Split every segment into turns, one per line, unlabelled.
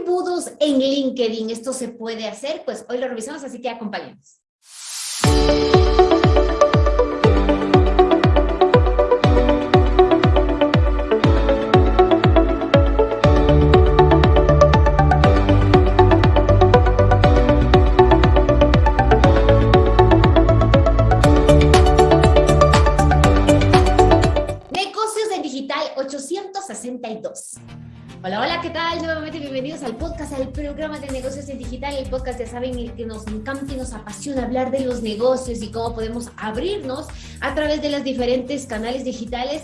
embudos en LinkedIn? ¿Esto se puede hacer? Pues hoy lo revisamos, así que acompáñenos. Hola, hola, ¿qué tal? Nuevamente bienvenidos al podcast, al programa de negocios en digital, el podcast, ya saben, que nos encanta y nos apasiona hablar de los negocios y cómo podemos abrirnos a través de los diferentes canales digitales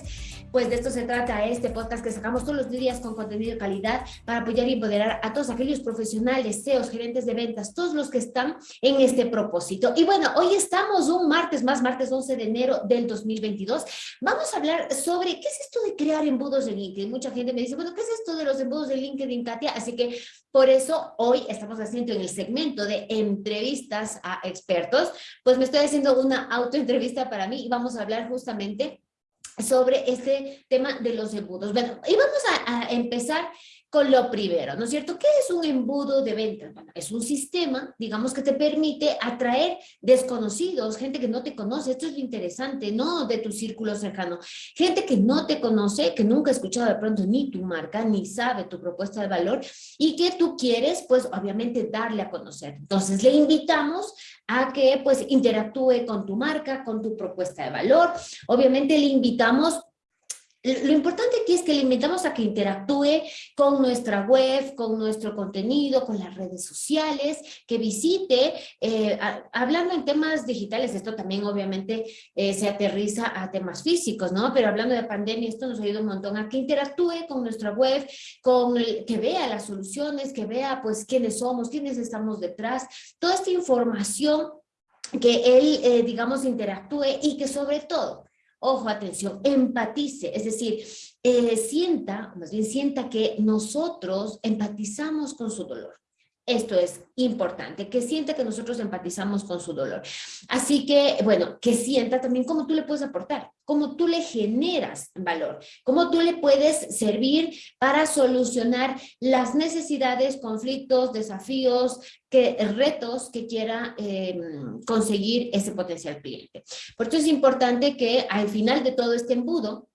pues de esto se trata este podcast que sacamos todos los días con contenido de calidad para apoyar y empoderar a todos aquellos profesionales, CEOs, gerentes de ventas, todos los que están en este propósito. Y bueno, hoy estamos un martes más, martes 11 de enero del 2022. Vamos a hablar sobre qué es esto de crear embudos de LinkedIn. Mucha gente me dice, bueno, ¿qué es esto de los embudos de LinkedIn, Katia? Así que por eso hoy estamos haciendo en el segmento de entrevistas a expertos, pues me estoy haciendo una autoentrevista para mí y vamos a hablar justamente sobre este tema de los embudos. Bueno, y vamos a, a empezar con lo primero, ¿no es cierto? ¿Qué es un embudo de ventas? Bueno, es un sistema, digamos, que te permite atraer desconocidos, gente que no te conoce, esto es lo interesante, no de tu círculo cercano, gente que no te conoce, que nunca ha escuchado de pronto ni tu marca, ni sabe tu propuesta de valor y que tú quieres, pues, obviamente darle a conocer. Entonces, le invitamos a que, pues, interactúe con tu marca, con tu propuesta de valor. Obviamente, le invitamos lo importante aquí es que le invitamos a que interactúe con nuestra web, con nuestro contenido, con las redes sociales, que visite, eh, hablando en temas digitales, esto también obviamente eh, se aterriza a temas físicos, ¿no? Pero hablando de pandemia, esto nos ayuda un montón a que interactúe con nuestra web, con que vea las soluciones, que vea pues quiénes somos, quiénes estamos detrás, toda esta información que él, eh, digamos, interactúe y que sobre todo ojo, atención, empatice, es decir, eh, sienta, más bien sienta que nosotros empatizamos con su dolor. Esto es importante, que sienta que nosotros empatizamos con su dolor. Así que, bueno, que sienta también cómo tú le puedes aportar, cómo tú le generas valor, cómo tú le puedes servir para solucionar las necesidades, conflictos, desafíos, que, retos que quiera em, conseguir ese potencial cliente. Por eso es importante que al final de todo este embudo,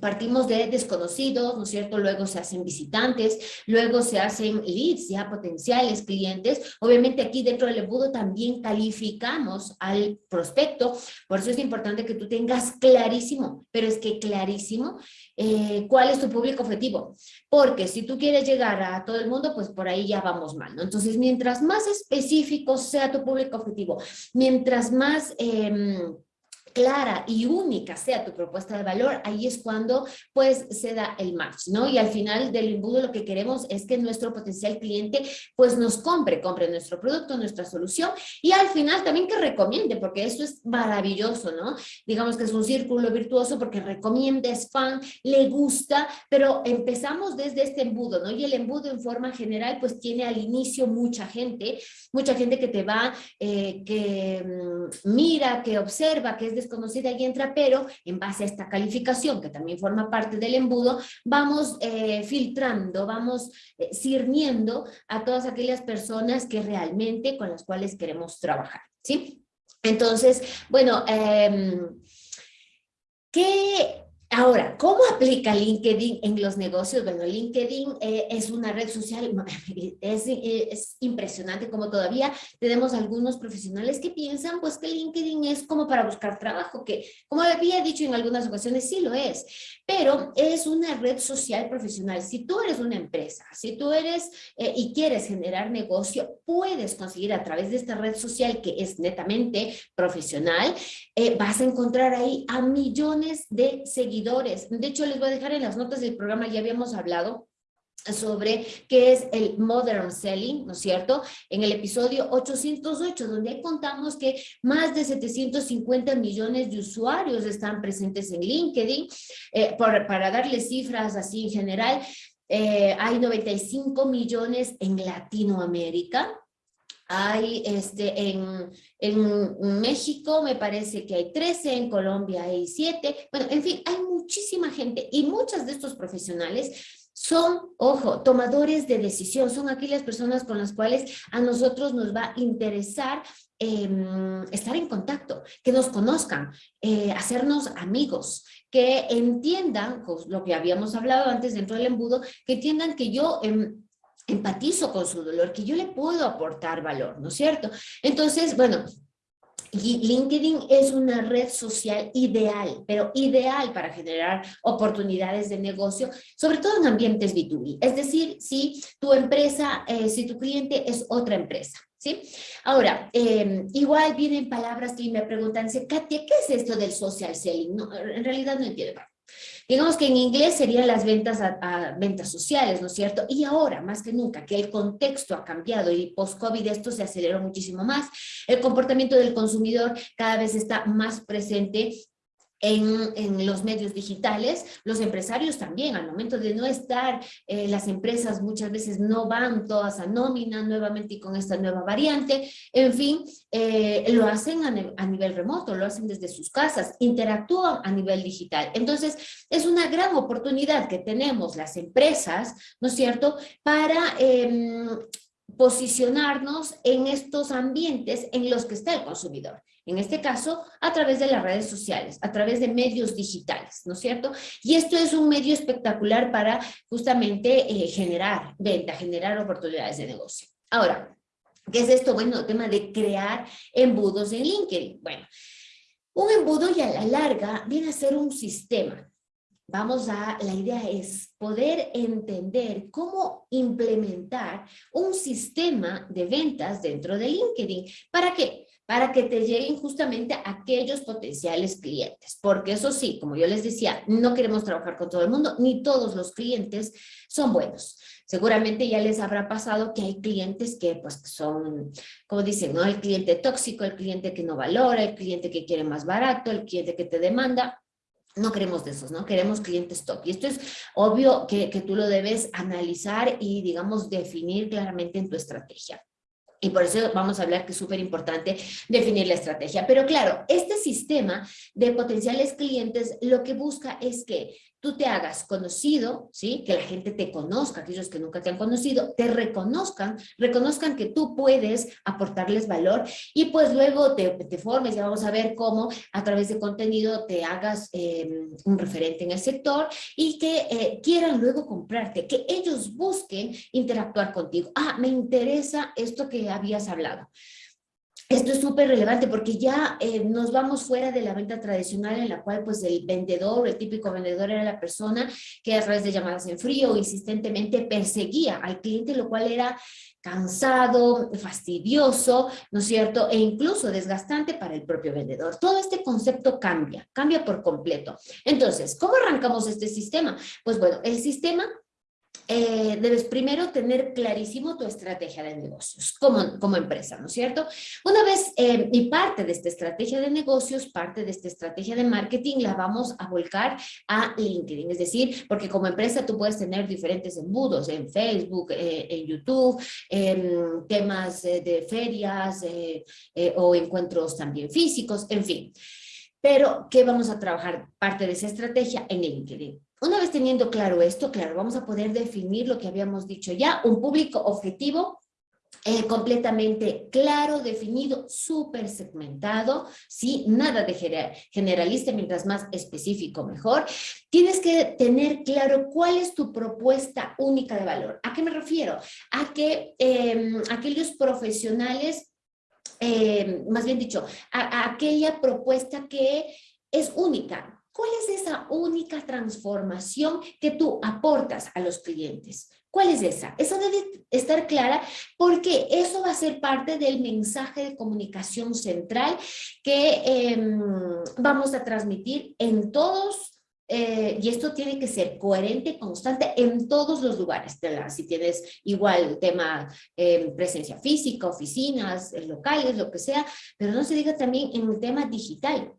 Partimos de desconocidos, ¿no es cierto? Luego se hacen visitantes, luego se hacen leads, ya potenciales clientes. Obviamente aquí dentro del embudo también calificamos al prospecto, por eso es importante que tú tengas clarísimo, pero es que clarísimo, eh, cuál es tu público objetivo. Porque si tú quieres llegar a todo el mundo, pues por ahí ya vamos mal, ¿no? Entonces, mientras más específico sea tu público objetivo, mientras más... Em, clara y única sea tu propuesta de valor, ahí es cuando pues se da el match, ¿no? Y al final del embudo lo que queremos es que nuestro potencial cliente pues nos compre, compre nuestro producto, nuestra solución y al final también que recomiende, porque eso es maravilloso, ¿no? Digamos que es un círculo virtuoso porque recomienda, es fan, le gusta, pero empezamos desde este embudo, ¿no? Y el embudo en forma general pues tiene al inicio mucha gente, mucha gente que te va, eh, que mm, mira, que observa, que es de conocida y entra, pero en base a esta calificación, que también forma parte del embudo, vamos eh, filtrando, vamos eh, sirviendo a todas aquellas personas que realmente con las cuales queremos trabajar, ¿sí? Entonces, bueno, eh, ¿qué Ahora, ¿cómo aplica LinkedIn en los negocios? Bueno, LinkedIn eh, es una red social, es, es, impresionante como todavía tenemos algunos profesionales que piensan pues que LinkedIn es como para buscar trabajo, que como había dicho en algunas ocasiones, sí lo es, pero es una red social profesional. Si tú eres una empresa, si tú eres eh, y quieres generar negocio, puedes conseguir a través de esta red social que es netamente profesional, eh, vas a encontrar ahí a millones de seguidores de hecho, les voy a dejar en las notas del programa, ya habíamos hablado sobre qué es el Modern Selling, ¿no es cierto? En el episodio 808, donde contamos que más de 750 millones de usuarios están presentes en LinkedIn. Eh, para darles cifras así en general, eh, hay 95 millones en Latinoamérica, hay este, en, en, México me parece que hay 13, en Colombia hay 7, bueno, en fin, hay muchísima gente y muchos de estos profesionales son, ojo, tomadores de decisión, son aquí las personas con las cuales a nosotros nos va a interesar em, estar en contacto, que nos conozcan, eh, hacernos amigos, que entiendan, pues, lo que habíamos hablado antes dentro del embudo, que entiendan que yo... Em, empatizo con su dolor, que yo le puedo aportar valor, ¿no es cierto? Entonces, bueno, LinkedIn es una red social ideal, pero ideal para generar oportunidades de negocio, sobre todo en ambientes B2B. Es decir, si tu empresa, eh, si tu cliente es otra empresa. ¿Sí? Ahora, em, igual vienen palabras que me preguntan, Katia, ¿qué es esto del social selling? No, en realidad no entiendo. Digamos que en inglés serían las ventas a, ventas sociales, ¿no es cierto? Y ahora, más que nunca, que el contexto ha cambiado y post-COVID esto se aceleró muchísimo más, el comportamiento del consumidor cada vez está más presente en, los medios digitales, los empresarios también, al momento de no estar, eh, las empresas muchas veces no van todas a nómina nuevamente y con esta nueva variante, en fin, eh, lo hacen a, nivel remoto, lo hacen desde sus casas, interactúan a nivel digital. Entonces, es una gran oportunidad que tenemos las empresas, ¿no es cierto?, para em, posicionarnos en estos ambientes en los que está el consumidor. En este caso, a través de las redes sociales, a través de medios digitales, ¿no es cierto? Y esto es un medio espectacular para justamente eh, generar venta, generar oportunidades de negocio. Ahora, ¿qué es esto? Bueno, el tema de crear embudos en LinkedIn. Bueno, un embudo y a la larga viene a ser un sistema. Vamos a, la idea es poder entender cómo implementar un sistema de ventas dentro de LinkedIn. ¿Para qué? Para que te lleguen justamente aquellos potenciales clientes. Porque eso sí, como yo les decía, no queremos trabajar con todo el mundo, ni todos los clientes son buenos. Seguramente ya les habrá pasado que hay clientes que pues son, como dicen, ¿no? El cliente tóxico, el cliente que no valora, el cliente que quiere más barato, el cliente que te demanda. No queremos de esos, ¿no? Queremos clientes top. Y esto es obvio que, que tú lo debes analizar y, digamos, definir claramente en tu estrategia. Y por eso vamos a hablar que es súper importante definir la estrategia. Pero claro, este sistema de potenciales clientes lo que busca es que tú te hagas conocido, ¿sí? que la gente te conozca, aquellos que nunca te han conocido, te reconozcan, reconozcan que tú puedes aportarles valor y pues luego te, te formes y vamos a ver cómo a través de contenido te hagas em, un referente en el sector y que eh, quieran luego comprarte, que ellos busquen interactuar contigo. Ah, me interesa esto que habías hablado. Esto es súper relevante porque ya eh, nos vamos fuera de la venta tradicional en la cual pues el vendedor, el típico vendedor era la persona que a través de llamadas en frío insistentemente perseguía al cliente, lo cual era cansado, fastidioso, ¿no es cierto? E incluso desgastante para el propio vendedor. Todo este concepto cambia, cambia por completo. Entonces, ¿cómo arrancamos este sistema? Pues bueno, el sistema eh, debes primero tener clarísimo tu estrategia de negocios como, como empresa, ¿no es cierto? Una vez, eh, y parte de esta estrategia de negocios, parte de esta estrategia de marketing la vamos a volcar a LinkedIn, es decir, porque como empresa tú puedes tener diferentes embudos en Facebook, eh, en YouTube, temas de ferias o encuentros también físicos, en fin. Pero, ¿qué vamos a trabajar? Parte de esa estrategia en LinkedIn. Una vez teniendo claro esto, claro, vamos a poder definir lo que habíamos dicho ya, un público objetivo eh, completamente claro, definido, súper segmentado, ¿sí? Nada de generalista, mientras más específico mejor. Tienes que tener claro cuál es tu propuesta única de valor. ¿A qué me refiero? A que em, aquellos profesionales, em, más bien dicho, aquella propuesta que es única, ¿Cuál es esa única transformación que tú aportas a los clientes? ¿Cuál es esa? Eso debe estar clara porque eso va a ser parte del mensaje de comunicación central que em, vamos a transmitir en todos eh, y esto tiene que ser coherente, constante en todos los lugares. Si tienes igual tema eh, presencia física, oficinas, eh, locales, lo que sea, pero no se diga también en el tema digital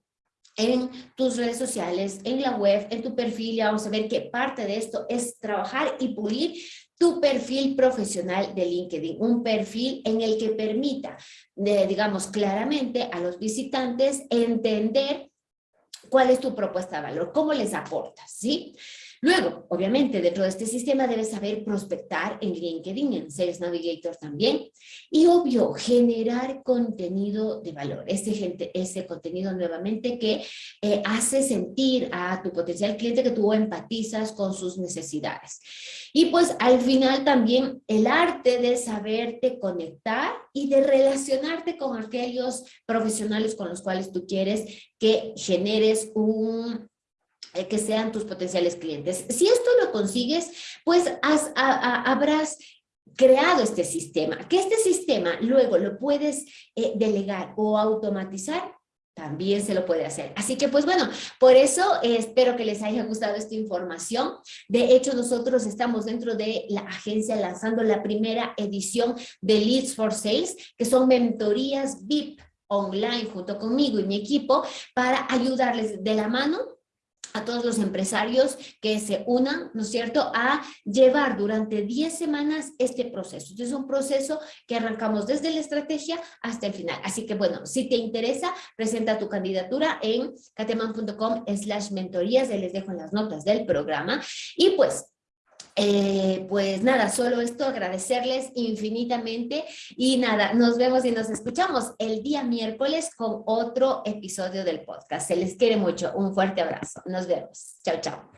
en tus redes sociales, en la web, en tu perfil, ya vamos a ver que parte de esto es trabajar y pulir tu perfil profesional de LinkedIn, un perfil en el que permita, digamos claramente a los visitantes entender cuál es tu propuesta de valor, cómo les aportas, ¿sí? Luego, obviamente, dentro de este sistema debes saber prospectar en LinkedIn, en Sales Navigator también. Y obvio, generar contenido de valor. Ese, gente, ese contenido nuevamente que eh, hace sentir a tu potencial cliente que tú empatizas con sus necesidades. Y pues al final también el arte de saberte conectar y de relacionarte con aquellos profesionales con los cuales tú quieres que generes un que sean tus potenciales clientes. Si esto lo consigues, pues habrás creado este sistema. Que este sistema luego lo puedes eh, delegar o automatizar, también se lo puede hacer. Así que pues bueno, por eso eh, espero que les haya gustado esta información. De hecho, nosotros estamos dentro de la agencia lanzando la primera edición de Leads for Sales, que son mentorías VIP online junto conmigo y mi equipo para ayudarles de la mano a todos los empresarios que se unan, ¿no es cierto?, a llevar durante 10 semanas este proceso. es un proceso que arrancamos desde la estrategia hasta el final. Así que, bueno, si te interesa, presenta tu candidatura en cateman.com slash mentorías, les dejo en las notas del programa. Y pues, eh, pues nada, solo esto, agradecerles infinitamente y nada, nos vemos y nos escuchamos el día miércoles con otro episodio del podcast. Se les quiere mucho, un fuerte abrazo, nos vemos, chao, chao.